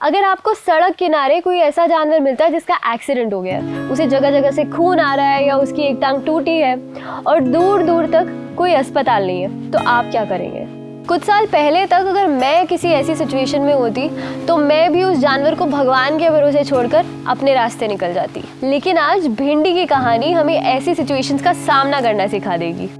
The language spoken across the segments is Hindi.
अगर आपको सड़क किनारे कोई ऐसा जानवर मिलता है जिसका एक्सीडेंट हो गया उसे जगह जगह से खून आ रहा है या उसकी एक टांग टूटी है और दूर दूर तक कोई अस्पताल नहीं है तो आप क्या करेंगे? कुछ साल पहले तक अगर मैं किसी ऐसी सिचुएशन में होती तो मैं भी उस जानवर को भगवान के भरोसे छोड़कर अपने रास्ते निकल जाती। लेकिन आज भिंडी की कहानी हमें ऐसी सिचुएशंस का सामना करना सिखा देगी।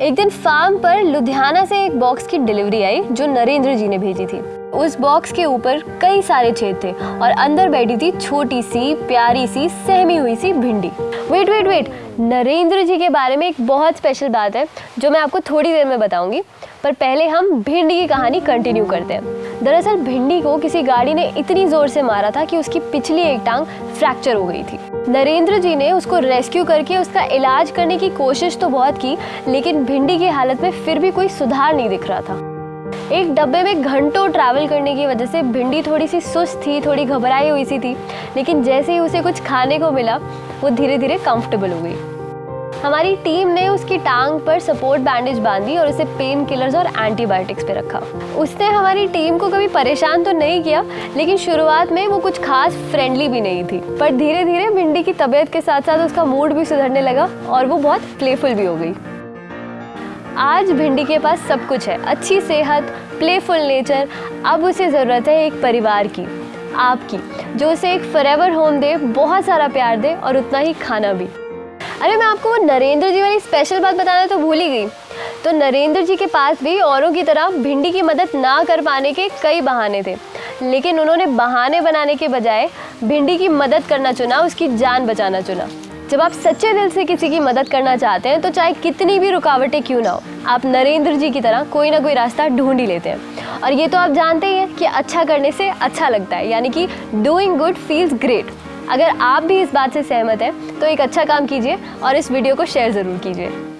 एक दिन फार्म पर लुधियाना से एक बॉक्स की डिलीवरी आई, जो नरेंद्र जी ने भेजी थी। उस बॉक्स के ऊपर कई सारे छेद थे और अंदर बैठी थी छोटी सी, प्यारी सी, सहमी हुई सी भिंडी। Wait wait wait Narendra ji के बारे में एक बहुत स्पेशल बात है, जो मैं आपको थोड़ी देर में बताऊँगी। पर पहले हम भिंडी की कहानी कंटिन्यू करते हैं। दरअसल भिंडी को किसी गाड़ी ने इतनी ज़ोर से मारा था कि उसकी पिछली एक टांग फ्रैक्चर हो गई थी। नरेंद्र जी ने उसको रेस्क्यू करके उसका इलाज करने की कोशिश तो बहुत की, लेकिन भिंडी की हालत में फिर भी कोई सुधार नहीं दिख रहा था। एक डब्बे में घंटों ट्रैवल करने की वजह से भिंडी थोड़ी सी सुस्त थी, थोड़ी घबराई हुई सी थी, लेकिन जैसे ही उसे कुछ खाने को मिला, वो धीरे धीरे कंफर्टेबल हो गई। हमारी टीम ने उसकी टांग पर सपोर्ट बैंडेज बांधी और उसे पेन किलर्स और एंटीबायोटिक्स पे रखा। उसने हमारी टीम को कभी परेशान तो नहीं किया, लेकिन शुरुआत में वो कुछ खास फ्रेंडली भी नहीं थी। पर धीरे धीरे भिंडी की तबीयत के साथ साथ उसका मूड भी सुधरने लगा और वो बहुत प्लेफुल भी हो गई। आज भिंडी के पास सब कुछ है। अच्छी सेहत प्लेफुल नेचर अब उसे ज़रूरत है एक परिवार की, आपकी, जो उसे एक फरेवर होम दे, बहुत सारा प्यार दे और उतना ही खाना भी। अरे मैं आपको वो नरेंद्र जी वाली स्पेशल बात बताना तो भूल ही गई। तो नरेंद्र जी के पास भी औरों की तरह भिंडी की मदद ना कर पाने के कई बहाने थे। लेकिन उन्होंने बहाने बनाने के बजाय भिंडी की मदद करना चुना, उसकी जान बचाना चुना। जब आप सच्चे दिल से किसी की मदद करना चाहते हैं तो चाहे कितनी भी रुकावटें क्यों ना हो, आप नरेंद्र जी की तरह कोई ना कोई रास्ता ढूंढ ही लेते हैं। और ये तो आप जानते ही हैं कि अच्छा करने से अच्छा लगता है, यानी कि डूइंग गुड फील्स ग्रेट अगर आप भी इस बात से सहमत हैं तो एक अच्छा काम कीजिए और इस वीडियो को शेयर ज़रूर कीजिए।